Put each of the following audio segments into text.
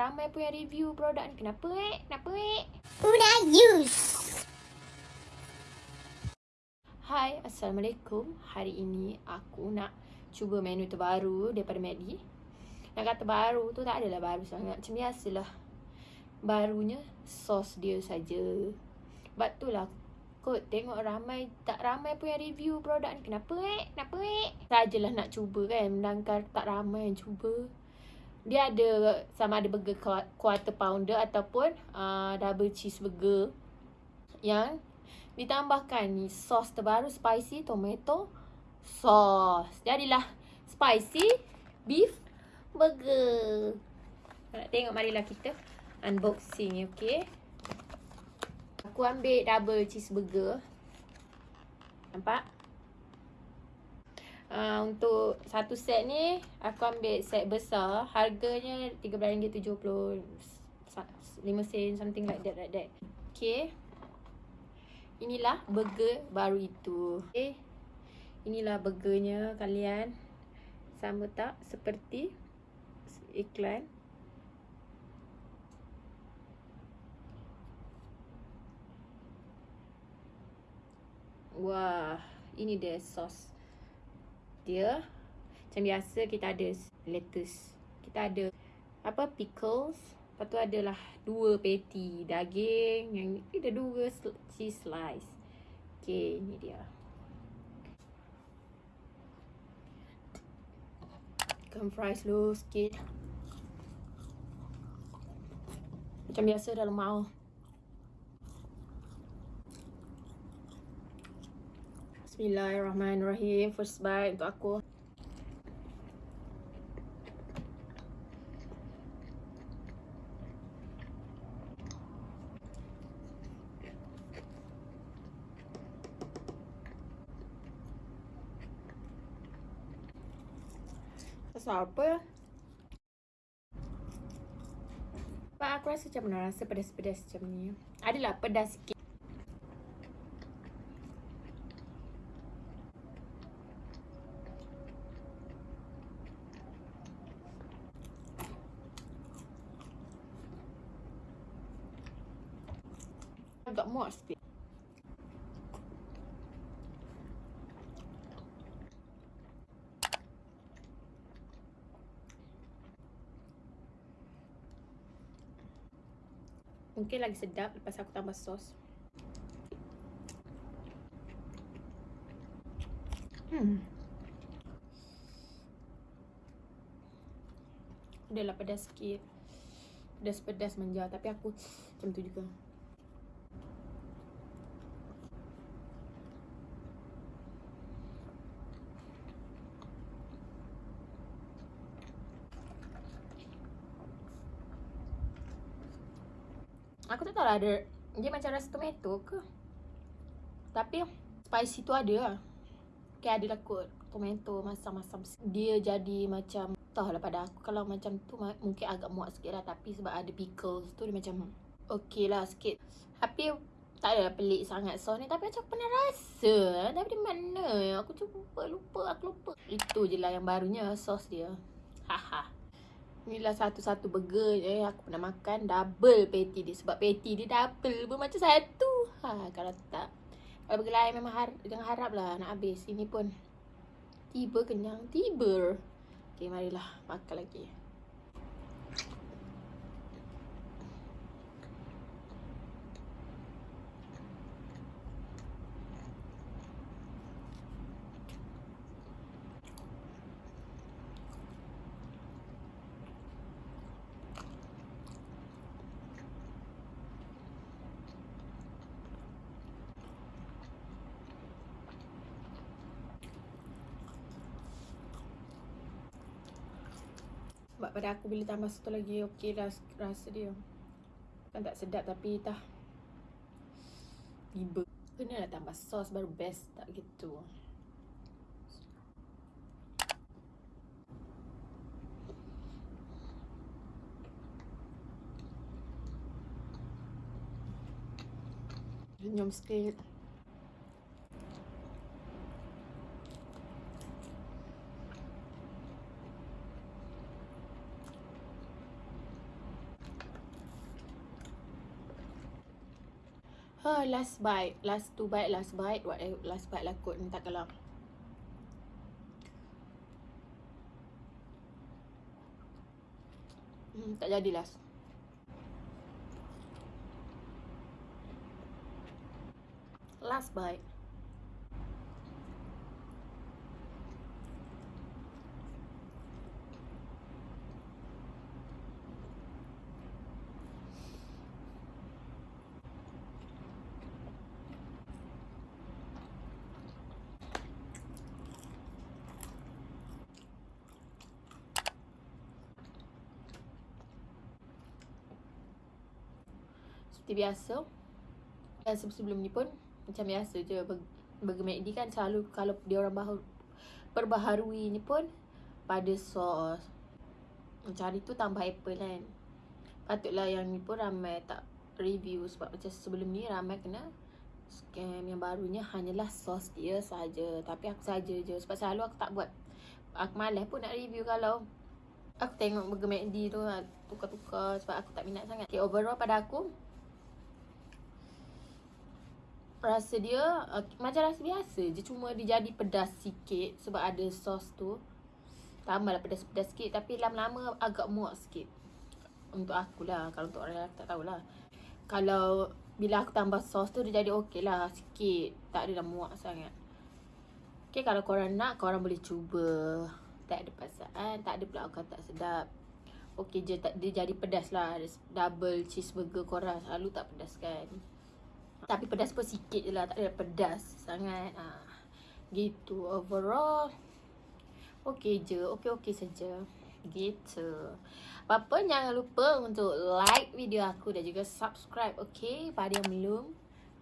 ramai pun yang review produk ni. Kenapa eh? Kenapa eh? Una use. Hai, Assalamualaikum. Hari ini aku nak cuba menu terbaru daripada MACD. Nak kata baru tu tak adalah baru sangat. Macam biasalah. Barunya sos dia saja. Sebab tu lah kot tengok ramai tak ramai pun yang review produk ni. Kenapa eh? Kenapa eh? Sajalah nak cuba kan. Sedangkan tak ramai yang cuba. Dia ada sama ada burger quarter pounder ataupun uh, double cheeseburger yang ditambahkan ni sos terbaru spicy tomato sauce. Jadilah spicy beef burger. Nak tengok marilah kita unboxing okey. Aku ambil double cheeseburger. Nampak? Uh, untuk satu set ni aku ambil set besar. Harganya RM13.70 5 sen something like that like that. Okay. Inilah burger baru itu. Okay. Inilah burgernya kalian. Sama tak? Seperti iklan. Wah ini dia sos dia macam biasa kita ada lettuce. Kita ada apa pickles. Lepas tu adalah dua patty daging yang ni ada dua cheese slice. Okey ni dia. Ikan fries dulu sikit. Macam biasa dalam mau Bismillahirrahmanirrahim. First bite untuk aku. Rasa apa? Pak aku rasa macam mana rasa pedas-pedas macam ni. Adalah pedas sikit. Agak muak sikit. Mungkin lagi sedap lepas aku tambah sos. Hmm. Adalah pedas sikit. Pedas-pedas manja tapi aku macam tu juga. Aku tak tahu lah ada Dia macam rasa tomato ke? Tapi Spicy tu ada lah. Okay ada lah kot Tomato masam-masam. Dia jadi macam Tahu lah pada aku Kalau macam tu Mungkin agak muak sikit lah. Tapi sebab ada pickles tu Dia macam Okay lah sikit. Tapi Tak ada pelik sangat sos ni. Tapi macam pernah rasa Tapi di mana? Aku cuba lupa Aku lupa. Itu je lah yang barunya Sos dia. Haha Inilah satu-satu burger je aku pernah makan double patty dia sebab patty dia double pun macam satu. Ha kalau tak kalau burger lain memang har jangan harap lah nak habis. Ini pun tiba kenyang tiba. Okey marilah makan lagi. Sebab pada aku bila tambah satu lagi okey dah rasa dia. Kan tak sedap tapi dah tiba. Kena lah tambah sos baru best tak gitu. Senyum sikit. Ha, last bite. Last two bite, last bite. Whatever, last bite lah kot. Minta kalau. Hmm, tak jadi last. Last bite. Seperti biasa. Dan sebelum ni pun Macam biasa je Burger McD kan selalu Kalau dia orang baharu, Perbaharui ni pun Pada sos. Macam hari tu tambah apple kan. Patutlah yang ni pun ramai tak review Sebab macam sebelum ni ramai kena Scam. Yang barunya hanyalah sos dia saja. Tapi aku saja je. Sebab selalu aku tak buat. Aku malas pun nak review kalau Aku tengok Burger McD tu lah, Tukar-tukar. Sebab aku tak minat sangat. Okay overall pada aku rasa dia uh, macam rasa biasa je. Cuma dia jadi pedas sikit sebab ada sos tu. Tambahlah pedas-pedas sikit tapi lama-lama agak muak sikit. Untuk aku lah kalau untuk orang lain tak tahulah. Kalau bila aku tambah sos tu dia jadi okey lah sikit. Tak ada dah muak sangat. Okay, kalau korang nak, korang boleh cuba. Tak ada perasaan, tak ada pula aku tak sedap. Okay je, dia jadi pedas lah. Double cheeseburger korang. Selalu tak pedas kan tapi pedas pun sikit je lah Tak ada pedas sangat. Ha. Gitu overall. Okay je Okay-okay saja. Gitu. Apa-apa jangan lupa untuk like video aku Dan juga subscribe Okay pada yang belum.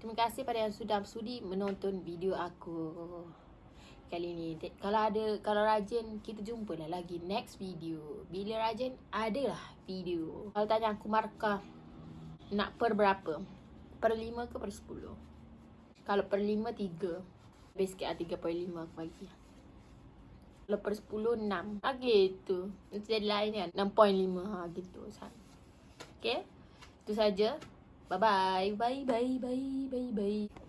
Terima kasih pada yang sudah sudi menonton video aku Kali ni Kalau ada Kalau rajin Kita jumpa lah lagi next video. Bila rajin Adalah video. Kalau tanya aku markah Nak per berapa per 5 ke per 10 kalau per 5 3 lebih sikit lah 3.5 aku bagi. Kalau per 10 6 ha gitu. Nanti jadi lain kan? 6.5 ha gitu okay itu saja. Bye bye bye bye bye bye bye